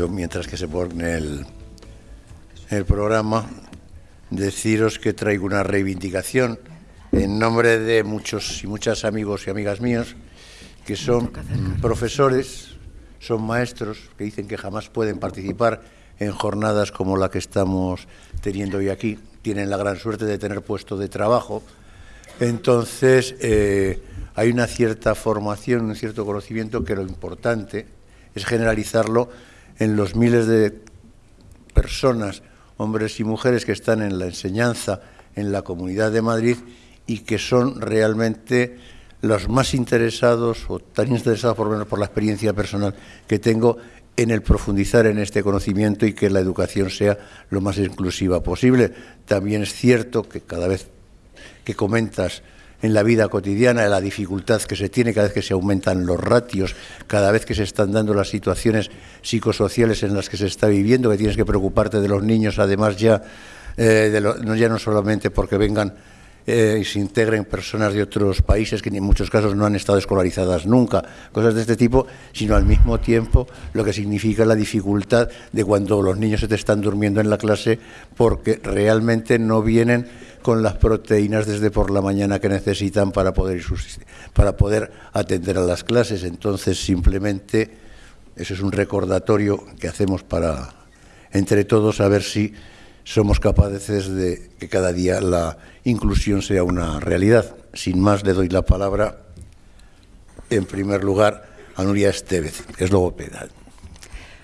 yo mientras que se pone el, el programa, deciros que traigo una reivindicación en nombre de muchos y muchas amigos y amigas míos que son profesores, son maestros, que dicen que jamás pueden participar en jornadas como la que estamos teniendo hoy aquí. Tienen la gran suerte de tener puesto de trabajo. Entonces, eh, hay una cierta formación, un cierto conocimiento que lo importante es generalizarlo en los miles de personas, hombres y mujeres que están en la enseñanza en la Comunidad de Madrid y que son realmente los más interesados o tan interesados por lo menos por la experiencia personal que tengo en el profundizar en este conocimiento y que la educación sea lo más inclusiva posible. También es cierto que cada vez que comentas en la vida cotidiana, la dificultad que se tiene cada vez que se aumentan los ratios, cada vez que se están dando las situaciones psicosociales en las que se está viviendo, que tienes que preocuparte de los niños, además ya, eh, no, ya no solamente porque vengan eh, y se integren personas de otros países que en muchos casos no han estado escolarizadas nunca, cosas de este tipo, sino al mismo tiempo lo que significa la dificultad de cuando los niños se te están durmiendo en la clase porque realmente no vienen con las proteínas desde por la mañana que necesitan para poder, para poder atender a las clases. Entonces, simplemente, eso es un recordatorio que hacemos para, entre todos, a ver si somos capaces de que cada día la inclusión sea una realidad. Sin más, le doy la palabra, en primer lugar, a Nuria Estevez, que es logopeda.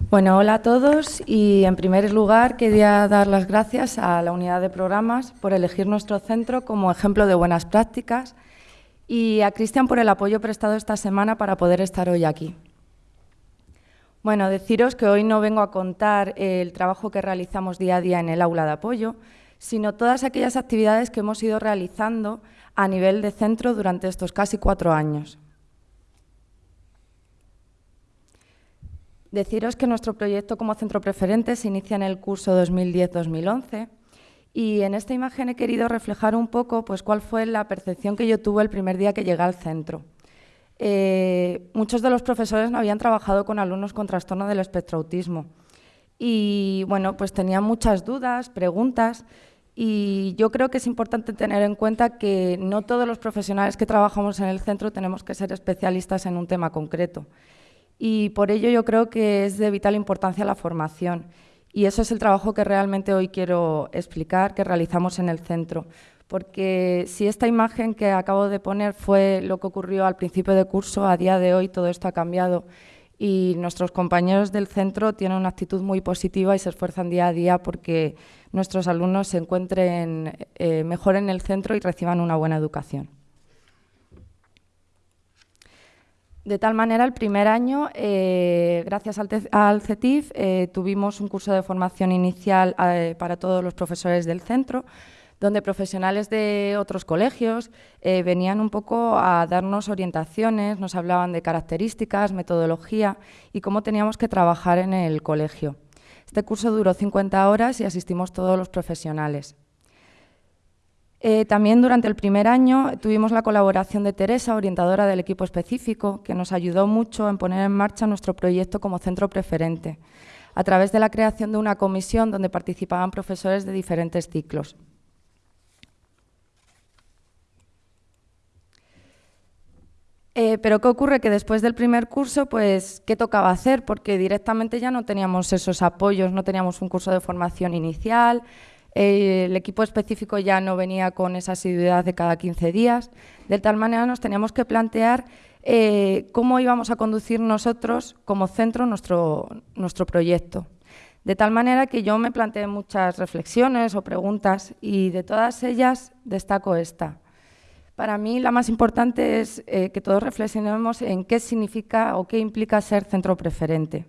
Bueno, hola a todos y en primer lugar quería dar las gracias a la unidad de programas por elegir nuestro centro como ejemplo de buenas prácticas y a Cristian por el apoyo prestado esta semana para poder estar hoy aquí. Bueno, deciros que hoy no vengo a contar el trabajo que realizamos día a día en el aula de apoyo, sino todas aquellas actividades que hemos ido realizando a nivel de centro durante estos casi cuatro años. Deciros que nuestro proyecto como centro preferente se inicia en el curso 2010-2011 y en esta imagen he querido reflejar un poco pues, cuál fue la percepción que yo tuve el primer día que llegué al centro. Eh, muchos de los profesores no habían trabajado con alumnos con trastorno del espectro autismo y bueno, pues tenían muchas dudas, preguntas y yo creo que es importante tener en cuenta que no todos los profesionales que trabajamos en el centro tenemos que ser especialistas en un tema concreto y por ello yo creo que es de vital importancia la formación. Y eso es el trabajo que realmente hoy quiero explicar, que realizamos en el centro. Porque si esta imagen que acabo de poner fue lo que ocurrió al principio de curso, a día de hoy todo esto ha cambiado y nuestros compañeros del centro tienen una actitud muy positiva y se esfuerzan día a día porque nuestros alumnos se encuentren eh, mejor en el centro y reciban una buena educación. De tal manera, el primer año, eh, gracias al, CETIF, eh, tuvimos un curso de formación inicial eh, para todos los profesores del centro, donde profesionales de otros colegios venían un poco a darnos orientaciones, nos hablaban de características, metodología y cómo teníamos que trabajar en el colegio. Este curso duró 50 horas y asistimos todos los profesionales. Eh, también durante el primer año tuvimos la colaboración de Teresa, orientadora del equipo específico, que nos ayudó mucho en poner en marcha nuestro proyecto como centro preferente, a través de la creación de una comisión donde participaban profesores de diferentes ciclos. Eh, pero ¿qué ocurre? Que después del primer curso, pues, ¿qué tocaba hacer? Porque directamente ya no teníamos esos apoyos, no teníamos un curso de formación inicial, el equipo específico ya no venía con esa asiduidad de cada 15 días, de tal manera nos teníamos que plantear eh, cómo íbamos a conducir nosotros como centro nuestro, nuestro proyecto. De tal manera que yo me planteé muchas reflexiones o preguntas y de todas ellas destaco esta. Para mí la más importante es eh, que todos reflexionemos en qué significa o qué implica ser centro preferente.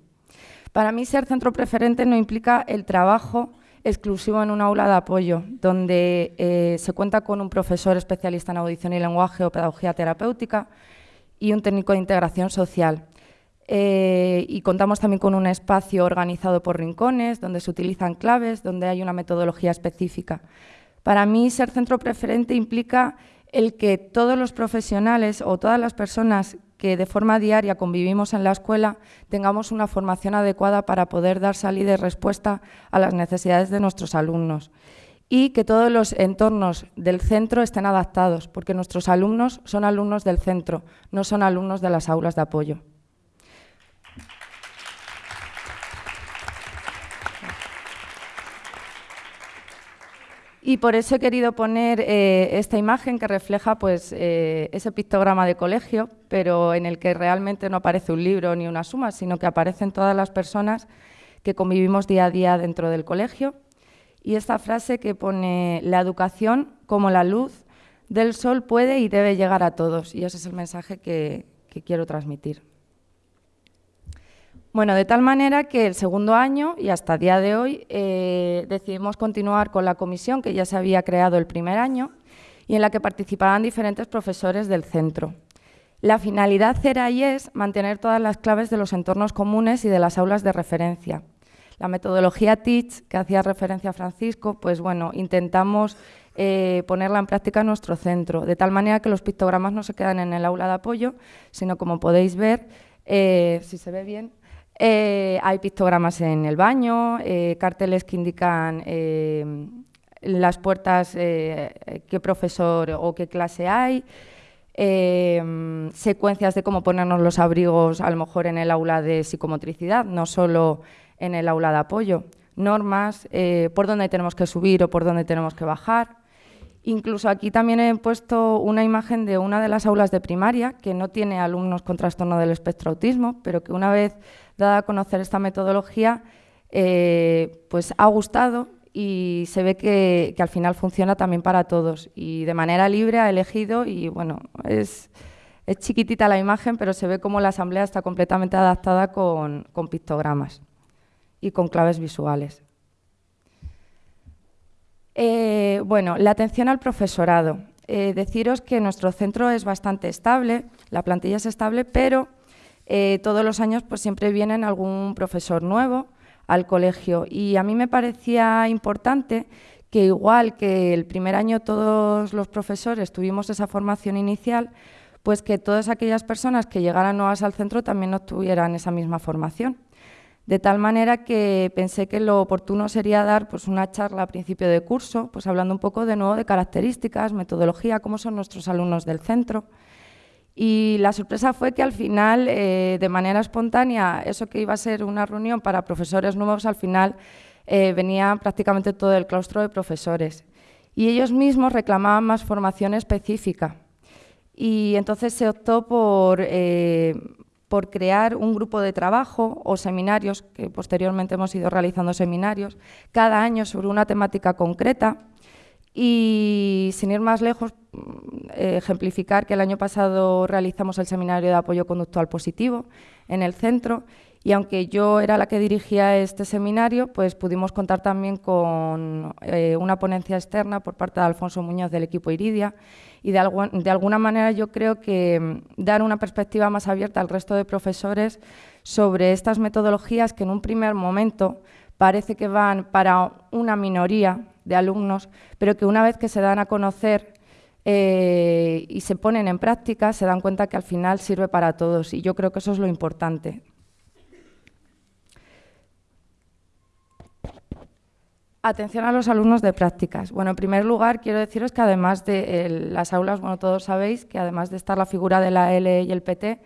Para mí ser centro preferente no implica el trabajo exclusivo en un aula de apoyo, donde eh, se cuenta con un profesor especialista en audición y lenguaje o pedagogía terapéutica y un técnico de integración social. Eh, y contamos también con un espacio organizado por rincones, donde se utilizan claves, donde hay una metodología específica. Para mí, ser centro preferente implica el que todos los profesionales o todas las personas que de forma diaria convivimos en la escuela tengamos una formación adecuada para poder dar salida y respuesta a las necesidades de nuestros alumnos y que todos los entornos del centro estén adaptados, porque nuestros alumnos son alumnos del centro, no son alumnos de las aulas de apoyo. Y por eso he querido poner eh, esta imagen que refleja pues, eh, ese pictograma de colegio, pero en el que realmente no aparece un libro ni una suma, sino que aparecen todas las personas que convivimos día a día dentro del colegio y esta frase que pone la educación como la luz del sol puede y debe llegar a todos. Y ese es el mensaje que, quiero transmitir. Bueno, de tal manera que el segundo año y hasta día de hoy eh, decidimos continuar con la comisión que ya se había creado el primer año y en la que participaban diferentes profesores del centro. La finalidad era y es mantener todas las claves de los entornos comunes y de las aulas de referencia, la metodología TEACH, que hacía referencia a Francisco, pues bueno, intentamos eh, ponerla en práctica en nuestro centro, de tal manera que los pictogramas no se quedan en el aula de apoyo, sino como podéis ver, eh, si se ve bien, eh, hay pictogramas en el baño, carteles que indican las puertas, qué profesor o qué clase hay, secuencias de cómo ponernos los abrigos a lo mejor en el aula de psicomotricidad, no solo en el aula de apoyo, normas, eh, por dónde tenemos que subir o por dónde tenemos que bajar. Incluso aquí también he puesto una imagen de una de las aulas de primaria que no tiene alumnos con trastorno del espectro autismo, pero que una vez dada a conocer esta metodología, eh, pues ha gustado y se ve que, al final funciona también para todos y de manera libre ha elegido y bueno, es, es chiquitita la imagen, pero se ve como la asamblea está completamente adaptada con, con pictogramas y con claves visuales. Eh, bueno, la atención al profesorado. Eh, deciros que nuestro centro es bastante estable, la plantilla es estable, pero eh, todos los años pues, siempre vienen algún profesor nuevo al colegio y a mí me parecía importante que igual que el primer año todos los profesores tuvimos esa formación inicial, pues que todas aquellas personas que llegaran nuevas al centro también obtuvieran esa misma formación de tal manera que pensé que lo oportuno sería dar pues, una charla a principio de curso, pues hablando un poco de nuevo de características, metodología, cómo son nuestros alumnos del centro. Y la sorpresa fue que al final, eh, de manera espontánea, eso que iba a ser una reunión para profesores nuevos, al final eh, venía prácticamente todo el claustro de profesores. Y ellos mismos reclamaban más formación específica. Y entonces se optó por eh, por crear un grupo de trabajo o seminarios, que posteriormente hemos ido realizando seminarios, cada año sobre una temática concreta. Y sin ir más lejos, mm, ejemplificar que el año pasado realizamos el seminario de apoyo conductual positivo en el centro y aunque yo era la que dirigía este seminario, pues pudimos contar también con eh, una ponencia externa por parte de Alfonso Muñoz del equipo Iridia y de, alguna manera yo creo que mm, dar una perspectiva más abierta al resto de profesores sobre estas metodologías que en un primer momento parece que van para una minoría de alumnos, pero que una vez que se dan a conocer eh, y se ponen en práctica, se dan cuenta que al final sirve para todos y yo creo que eso es lo importante. Atención a los alumnos de prácticas. Bueno, en primer lugar, quiero deciros que además de las aulas, bueno, todos sabéis que además de estar la figura de la L y el PT,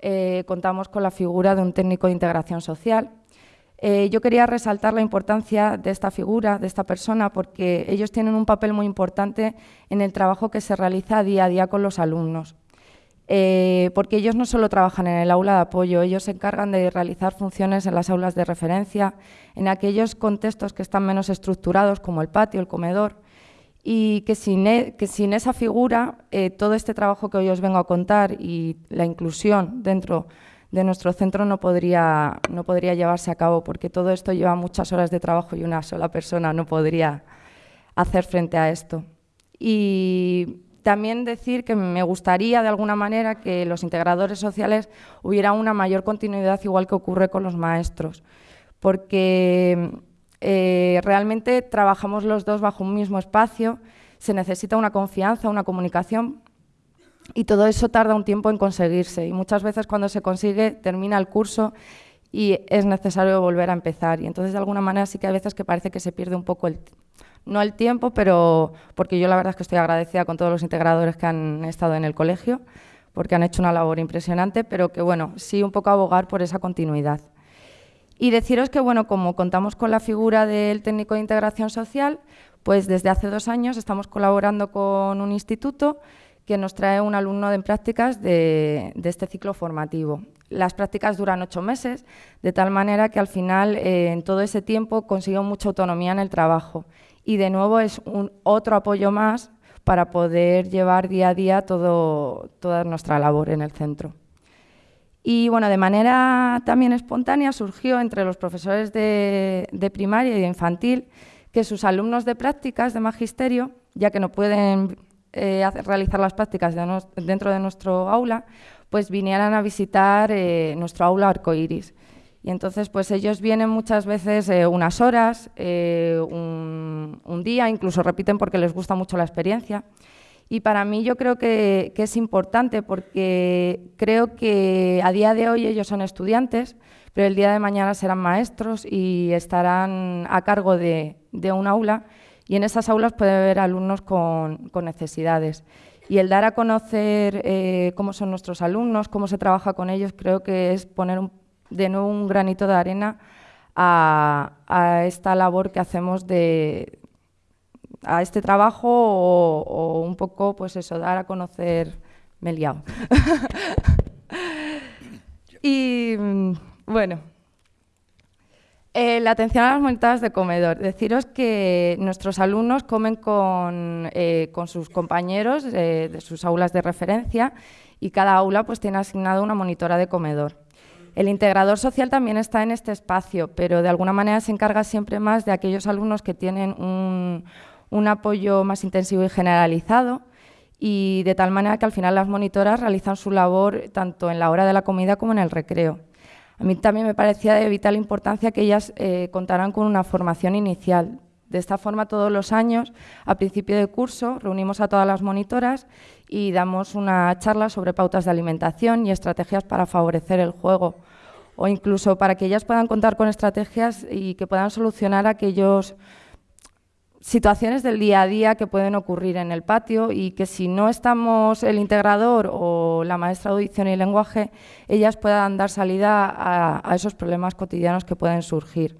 eh, contamos con la figura de un técnico de integración social. Eh, yo quería resaltar la importancia de esta figura, de esta persona, porque ellos tienen un papel muy importante en el trabajo que se realiza día a día con los alumnos. Eh, porque ellos no solo trabajan en el aula de apoyo, ellos se encargan de realizar funciones en las aulas de referencia, en aquellos contextos que están menos estructurados, como el patio, el comedor, y que sin, e, esa figura, eh, todo este trabajo que hoy os vengo a contar y la inclusión dentro de nuestro centro no podría, no podría llevarse a cabo, porque todo esto lleva muchas horas de trabajo y una sola persona no podría hacer frente a esto. Y también decir que me gustaría de alguna manera que los integradores sociales hubiera una mayor continuidad igual que ocurre con los maestros, porque eh, realmente trabajamos los dos bajo un mismo espacio, se necesita una confianza, una comunicación y todo eso tarda un tiempo en conseguirse y muchas veces cuando se consigue termina el curso y es necesario volver a empezar. Y entonces de alguna manera sí que hay veces que parece que se pierde un poco el, no el tiempo, pero porque yo la verdad es que estoy agradecida con todos los integradores que han estado en el colegio, porque han hecho una labor impresionante, pero que bueno, sí un poco abogar por esa continuidad. Y deciros que bueno, como contamos con la figura del técnico de integración social, pues desde hace dos años estamos colaborando con un instituto que nos trae un alumno en prácticas de, este ciclo formativo. Las prácticas duran ocho meses, de tal manera que al final, eh, en todo ese tiempo, consiguió mucha autonomía en el trabajo. Y de nuevo es un otro apoyo más para poder llevar día a día toda nuestra labor en el centro. Y bueno, de manera también espontánea surgió entre los profesores de, de primaria y de infantil que sus alumnos de prácticas de magisterio, ya que no pueden eh, realizar las prácticas dentro de nuestro aula, pues vinieran a visitar eh, nuestro aula arcoiris. Y entonces, pues ellos vienen muchas veces eh, unas horas, un, día, incluso repiten porque les gusta mucho la experiencia. Y para mí yo creo que, es importante porque creo que a día de hoy ellos son estudiantes, pero el día de mañana serán maestros y estarán a cargo de, de un aula y en esas aulas puede haber alumnos con, necesidades. Y el dar a conocer eh, cómo son nuestros alumnos, cómo se trabaja con ellos, creo que es poner de nuevo un granito de arena a, esta labor que hacemos de a este trabajo o, un poco, pues eso, dar a conocer, me he liado. y mm, bueno, eh, la atención a las monitadas de comedor. Deciros que nuestros alumnos comen con, eh, sus compañeros eh, de sus aulas de referencia y cada aula pues, tiene asignado una monitora de comedor. El integrador social también está en este espacio, pero de alguna manera se encarga siempre más de aquellos alumnos que tienen un, un apoyo más intensivo y generalizado y de tal manera que al final las monitoras realizan su labor tanto en la hora de la comida como en el recreo. A mí también me parecía de vital importancia que ellas eh, contaran con una formación inicial. De esta forma, todos los años, a principio de curso, reunimos a todas las monitoras y damos una charla sobre pautas de alimentación y estrategias para favorecer el juego, o incluso para que ellas puedan contar con estrategias y que puedan solucionar aquellos situaciones del día a día que pueden ocurrir en el patio y que si no estamos el integrador o la maestra de audición y lenguaje, ellas puedan dar salida a, esos problemas cotidianos que pueden surgir.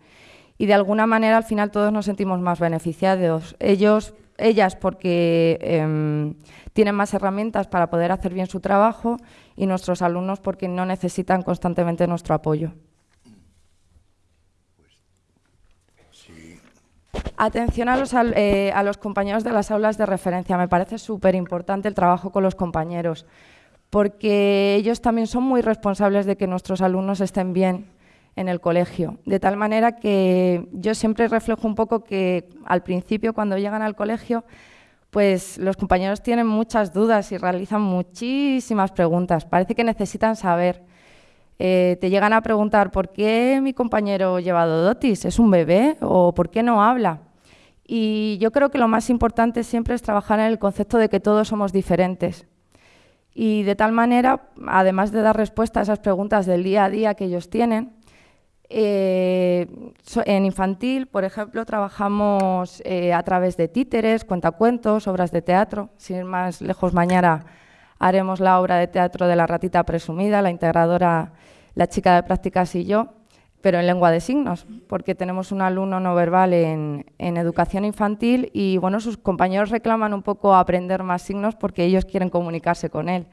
Y de alguna manera al final todos nos sentimos más beneficiados. Ellos, ellas porque em, tienen más herramientas para poder hacer bien su trabajo y nuestros alumnos porque no necesitan constantemente nuestro apoyo. Atención a los, eh, a los compañeros de las aulas de referencia. Me parece súper importante el trabajo con los compañeros, porque ellos también son muy responsables de que nuestros alumnos estén bien en el colegio. De tal manera que yo siempre reflejo un poco que al principio, cuando llegan al colegio, pues los compañeros tienen muchas dudas y realizan muchísimas preguntas. Parece que necesitan saber. Eh, te llegan a preguntar por qué mi compañero lleva dotis, es un bebé o por qué no habla. Y yo creo que lo más importante siempre es trabajar en el concepto de que todos somos diferentes. Y de tal manera, además de dar respuesta a esas preguntas del día a día que ellos tienen, eh, en infantil, por ejemplo, trabajamos eh, a través de títeres, cuentacuentos, obras de teatro. Sin ir más lejos, mañana haremos la obra de teatro de la ratita presumida, la integradora, la chica de prácticas y yo, pero en lengua de signos, porque tenemos un alumno no verbal en, educación infantil y bueno, sus compañeros reclaman un poco aprender más signos porque ellos quieren comunicarse con él.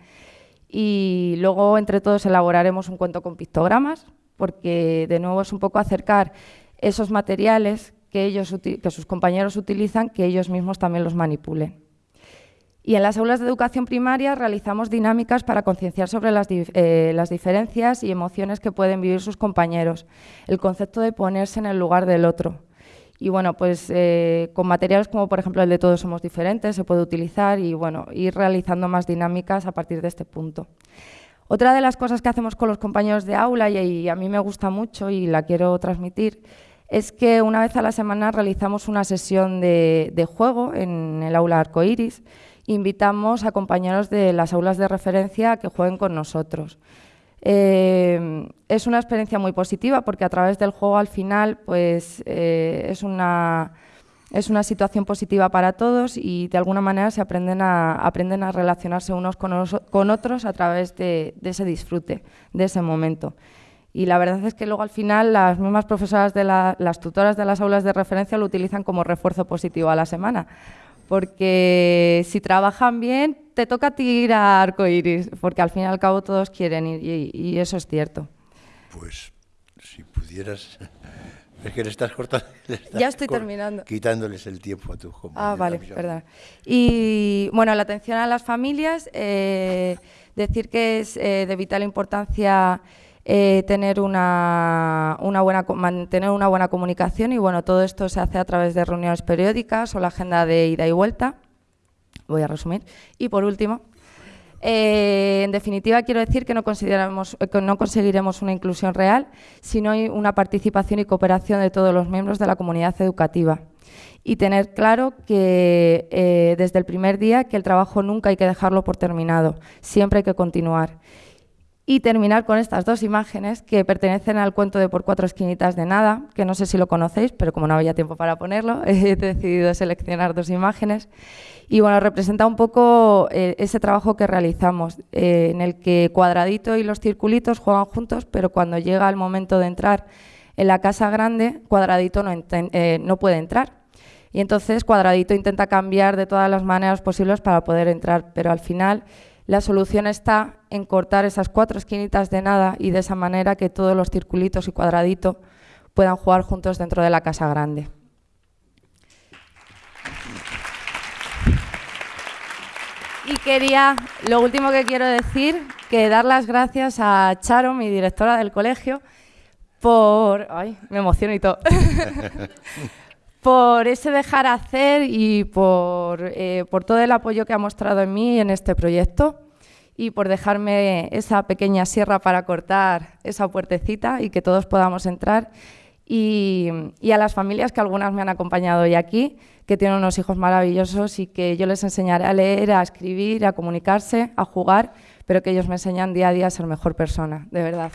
Y luego entre todos elaboraremos un cuento con pictogramas, porque de nuevo es un poco acercar esos materiales que, ellos, que sus compañeros utilizan, que ellos mismos también los manipulen. Y en las aulas de educación primaria realizamos dinámicas para concienciar sobre las, eh, las, diferencias y emociones que pueden vivir sus compañeros, el concepto de ponerse en el lugar del otro. Y bueno, pues eh, con materiales como por ejemplo el de Todos somos diferentes se puede utilizar y bueno, ir realizando más dinámicas a partir de este punto. Otra de las cosas que hacemos con los compañeros de aula y, a mí me gusta mucho y la quiero transmitir es que una vez a la semana realizamos una sesión de, de juego en el aula arcoiris invitamos a compañeros de las aulas de referencia a que jueguen con nosotros. Eh, es una experiencia muy positiva porque a través del juego al final pues, eh, es, una, es una situación positiva para todos y de alguna manera se aprenden a, aprenden a relacionarse unos con, otros a través de, ese disfrute, de ese momento. Y la verdad es que luego al final las mismas profesoras de las tutoras de las aulas de referencia lo utilizan como refuerzo positivo a la semana porque si trabajan bien, te toca tirar arcoiris, porque al fin y al cabo todos quieren y, eso es cierto. Pues si pudieras... Es que le estás cortando. ya estoy terminando. Quitándoles el tiempo a tu compañero. Ah, vale, perdón. Y bueno, la atención a las familias, eh, decir que es eh, de vital importancia eh, tener una, buena, mantener una buena comunicación y bueno, todo esto se hace a través de reuniones periódicas o la agenda de ida y vuelta. Voy a resumir. Y por último, eh, en definitiva, quiero decir que no, consideramos, que no conseguiremos una inclusión real si no hay una participación y cooperación de todos los miembros de la comunidad educativa. Y tener claro que eh, desde el primer día que el trabajo nunca hay que dejarlo por terminado, siempre hay que continuar y terminar con estas dos imágenes que pertenecen al cuento de Por cuatro esquinitas de nada, que no sé si lo conocéis, pero como no había tiempo para ponerlo, he decidido seleccionar dos imágenes. Y bueno, representa un poco eh, ese trabajo que realizamos, eh, en el que Cuadradito y los circulitos juegan juntos, pero cuando llega el momento de entrar en la casa grande, Cuadradito no, eh, no puede entrar. Y entonces Cuadradito intenta cambiar de todas las maneras posibles para poder entrar, pero al final la solución está en cortar esas cuatro esquinitas de nada y de esa manera que todos los circulitos y cuadraditos puedan jugar juntos dentro de la casa grande. Y quería, lo último que quiero decir, que dar las gracias a Charo, mi directora del colegio, por... Ay, me emociono y todo. por ese dejar hacer y eh, por, todo el apoyo que ha mostrado en mí en este proyecto y por dejarme esa pequeña sierra para cortar esa puertecita y que todos podamos entrar. Y, y, a las familias que algunas me han acompañado hoy aquí, que tienen unos hijos maravillosos y que yo les enseñaré a leer, a escribir, a comunicarse, a jugar, pero que ellos me enseñan día a día a ser mejor persona, de verdad.